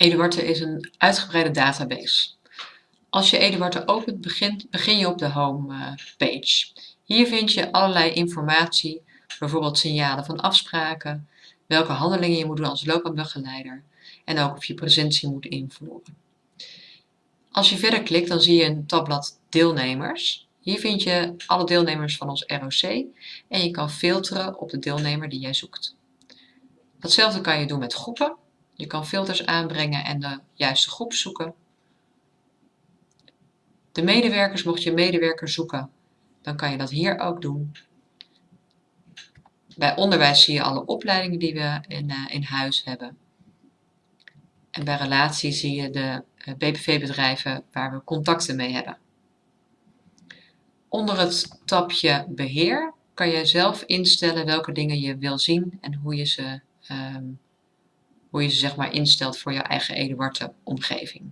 Eduarte is een uitgebreide database. Als je Eduarte opent, begin je op de home eh, page. Hier vind je allerlei informatie, bijvoorbeeld signalen van afspraken, welke handelingen je moet doen als loopbaanbegeleider en ook of je presentie moet invoeren. Als je verder klikt, dan zie je een tabblad deelnemers. Hier vind je alle deelnemers van ons ROC en je kan filteren op de deelnemer die jij zoekt. Datzelfde kan je doen met groepen. Je kan filters aanbrengen en de juiste groep zoeken. De medewerkers, mocht je medewerker zoeken, dan kan je dat hier ook doen. Bij onderwijs zie je alle opleidingen die we in, uh, in huis hebben. En bij relatie zie je de uh, BPV-bedrijven waar we contacten mee hebben. Onder het tabje Beheer kan je zelf instellen welke dingen je wil zien en hoe je ze um, hoe je ze zeg maar instelt voor je eigen Eduarte omgeving.